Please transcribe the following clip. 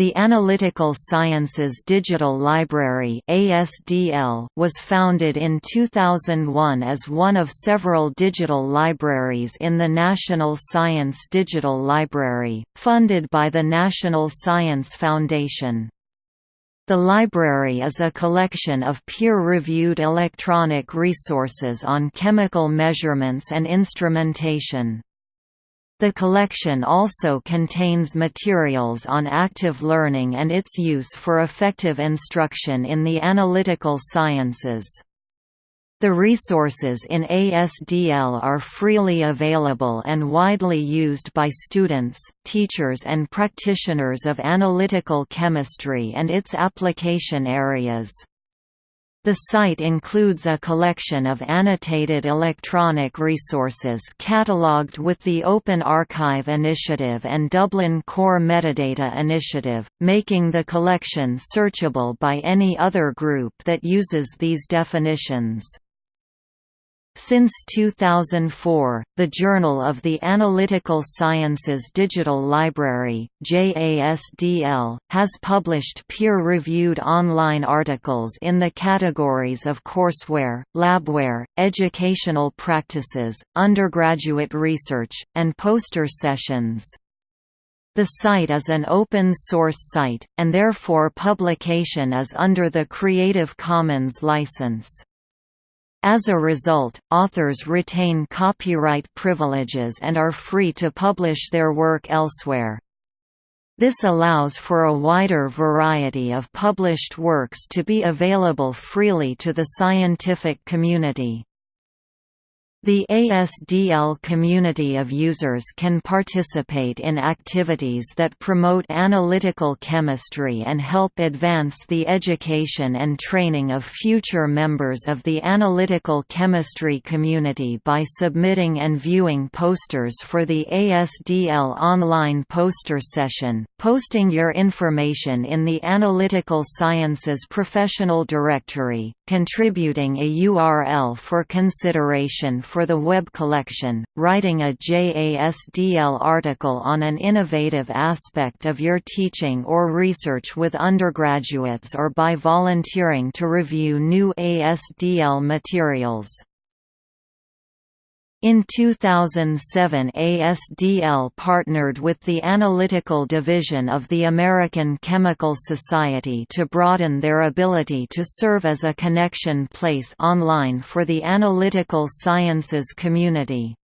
The Analytical Sciences Digital Library (ASDL) was founded in 2001 as one of several digital libraries in the National Science Digital Library, funded by the National Science Foundation. The library is a collection of peer-reviewed electronic resources on chemical measurements and instrumentation. The collection also contains materials on active learning and its use for effective instruction in the analytical sciences. The resources in ASDL are freely available and widely used by students, teachers and practitioners of analytical chemistry and its application areas. The site includes a collection of annotated electronic resources catalogued with the Open Archive Initiative and Dublin Core Metadata Initiative, making the collection searchable by any other group that uses these definitions. Since 2004, the Journal of the Analytical Sciences Digital Library JASDL, has published peer-reviewed online articles in the categories of courseware, labware, educational practices, undergraduate research, and poster sessions. The site is an open-source site, and therefore publication is under the Creative Commons license. As a result, authors retain copyright privileges and are free to publish their work elsewhere. This allows for a wider variety of published works to be available freely to the scientific community. The ASDL community of users can participate in activities that promote analytical chemistry and help advance the education and training of future members of the analytical chemistry community by submitting and viewing posters for the ASDL online poster session, posting your information in the Analytical Sciences Professional Directory, contributing a URL for consideration for the web collection, writing a JASDL article on an innovative aspect of your teaching or research with undergraduates or by volunteering to review new ASDL materials. In 2007 ASDL partnered with the Analytical Division of the American Chemical Society to broaden their ability to serve as a connection place online for the analytical sciences community.